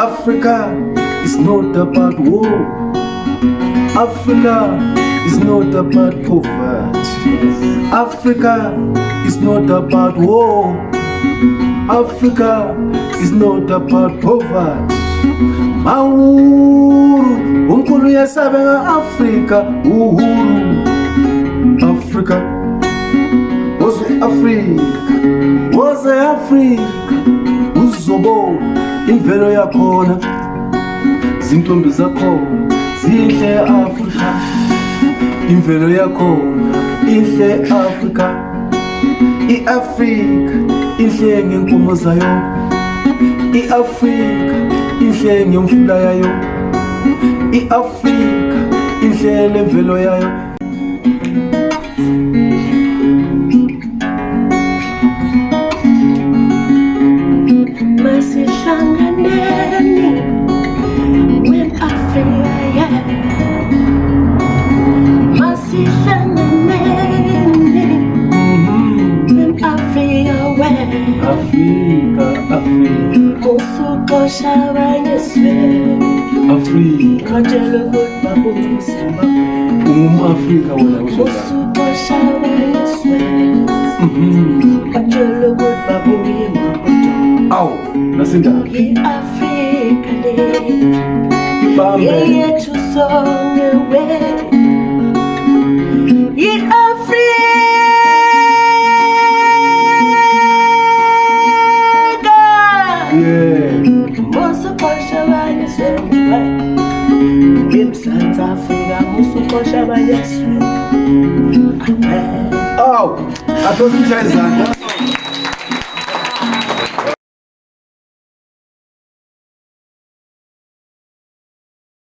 Africa is not about war Africa is not about poverty Africa is not about war Africa is not about poverty Mauru unkulu yasabenga Africa uhuru Africa was Africa was Africa uzobona imvelo yakhona zintombi zakhona zihle eafrika imvelo yakhona ihle eafrika iafrika ihle ngenkomo zayo iafrika ihle ngemfula yayo iafrika ihle nemvelo yayo Africa when Africa, Africa Au sous poche à bagne suède Africa Quand je le goûte ma boum c'est ma boum Africa wala wala Au sous poche nasinda Ye Africa day Ye ye to song away Africa Mousou koushe vay geswe Mousou koushe vay geswe Ou, a tou si msè zan Mousou koushe vay geswe